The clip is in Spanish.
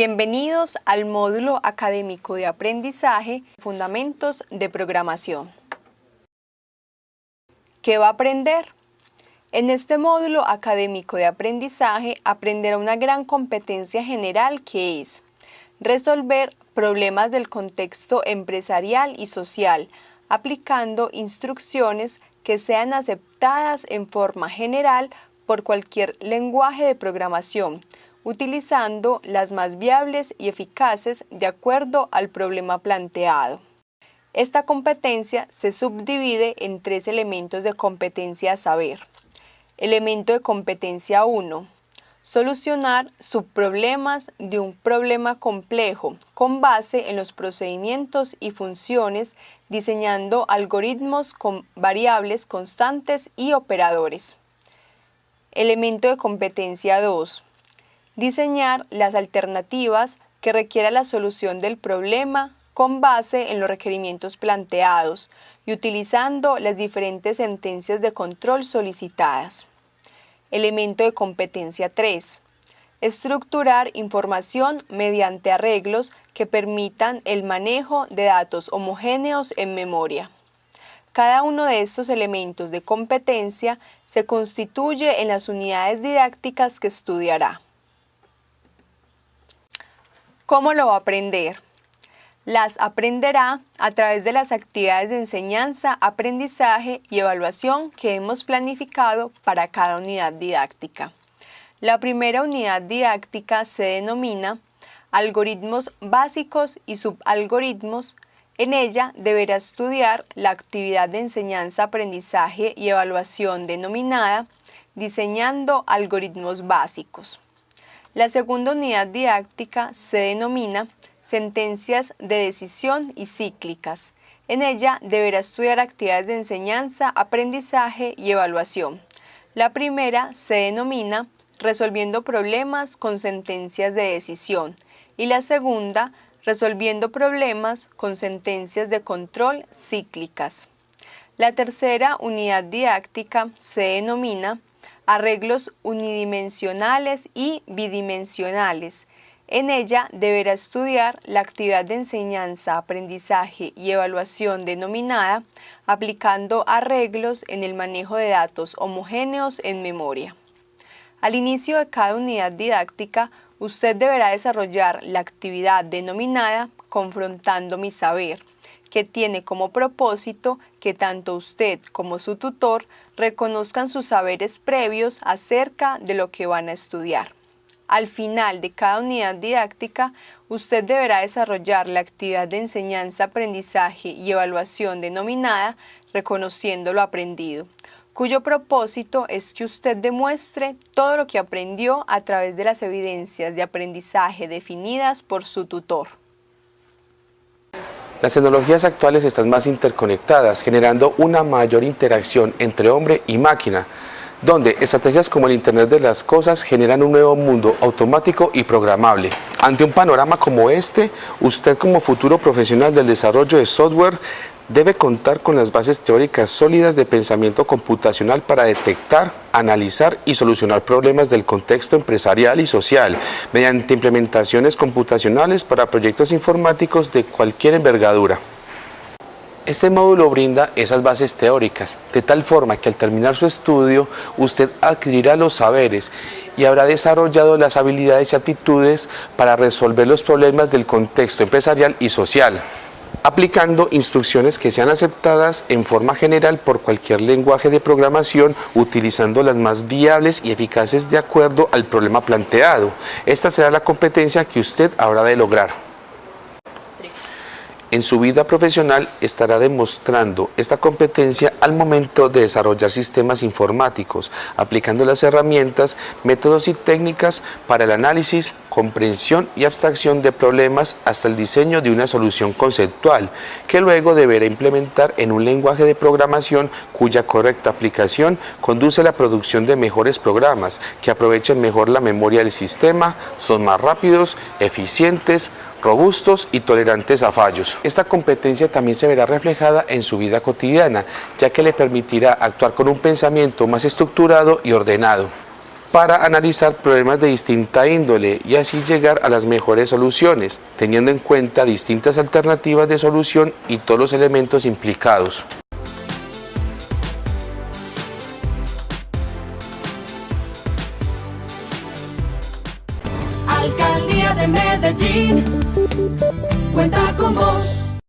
Bienvenidos al módulo académico de aprendizaje Fundamentos de Programación. ¿Qué va a aprender? En este módulo académico de aprendizaje aprenderá una gran competencia general que es resolver problemas del contexto empresarial y social, aplicando instrucciones que sean aceptadas en forma general por cualquier lenguaje de programación, utilizando las más viables y eficaces de acuerdo al problema planteado. Esta competencia se subdivide en tres elementos de competencia a saber. Elemento de competencia 1. Solucionar subproblemas de un problema complejo con base en los procedimientos y funciones diseñando algoritmos con variables constantes y operadores. Elemento de competencia 2 diseñar las alternativas que requiera la solución del problema con base en los requerimientos planteados y utilizando las diferentes sentencias de control solicitadas. Elemento de competencia 3. Estructurar información mediante arreglos que permitan el manejo de datos homogéneos en memoria. Cada uno de estos elementos de competencia se constituye en las unidades didácticas que estudiará. ¿Cómo lo va a aprender? Las aprenderá a través de las actividades de enseñanza, aprendizaje y evaluación que hemos planificado para cada unidad didáctica. La primera unidad didáctica se denomina Algoritmos básicos y subalgoritmos. En ella deberá estudiar la actividad de enseñanza, aprendizaje y evaluación denominada Diseñando algoritmos básicos. La segunda unidad didáctica se denomina Sentencias de decisión y cíclicas. En ella deberá estudiar actividades de enseñanza, aprendizaje y evaluación. La primera se denomina Resolviendo problemas con sentencias de decisión y la segunda Resolviendo problemas con sentencias de control cíclicas. La tercera unidad didáctica se denomina arreglos unidimensionales y bidimensionales. En ella deberá estudiar la actividad de enseñanza, aprendizaje y evaluación denominada aplicando arreglos en el manejo de datos homogéneos en memoria. Al inicio de cada unidad didáctica, usted deberá desarrollar la actividad denominada confrontando mi saber, que tiene como propósito que tanto usted como su tutor reconozcan sus saberes previos acerca de lo que van a estudiar. Al final de cada unidad didáctica, usted deberá desarrollar la actividad de enseñanza, aprendizaje y evaluación denominada reconociendo lo aprendido, cuyo propósito es que usted demuestre todo lo que aprendió a través de las evidencias de aprendizaje definidas por su tutor. Las tecnologías actuales están más interconectadas, generando una mayor interacción entre hombre y máquina, donde estrategias como el Internet de las Cosas generan un nuevo mundo automático y programable. Ante un panorama como este, usted como futuro profesional del desarrollo de software debe contar con las bases teóricas sólidas de pensamiento computacional para detectar, analizar y solucionar problemas del contexto empresarial y social mediante implementaciones computacionales para proyectos informáticos de cualquier envergadura. Este módulo brinda esas bases teóricas, de tal forma que al terminar su estudio usted adquirirá los saberes y habrá desarrollado las habilidades y aptitudes para resolver los problemas del contexto empresarial y social aplicando instrucciones que sean aceptadas en forma general por cualquier lenguaje de programación utilizando las más viables y eficaces de acuerdo al problema planteado. Esta será la competencia que usted habrá de lograr. En su vida profesional estará demostrando esta competencia al momento de desarrollar sistemas informáticos, aplicando las herramientas, métodos y técnicas para el análisis, comprensión y abstracción de problemas hasta el diseño de una solución conceptual, que luego deberá implementar en un lenguaje de programación cuya correcta aplicación conduce a la producción de mejores programas que aprovechen mejor la memoria del sistema, son más rápidos, eficientes, robustos y tolerantes a fallos. Esta competencia también se verá reflejada en su vida cotidiana, ya que le permitirá actuar con un pensamiento más estructurado y ordenado. para analizar problemas de distinta índole y así llegar a las mejores soluciones, teniendo en cuenta distintas alternativas de solución y todos los elementos implicados. De Medellín, cuenta con vos.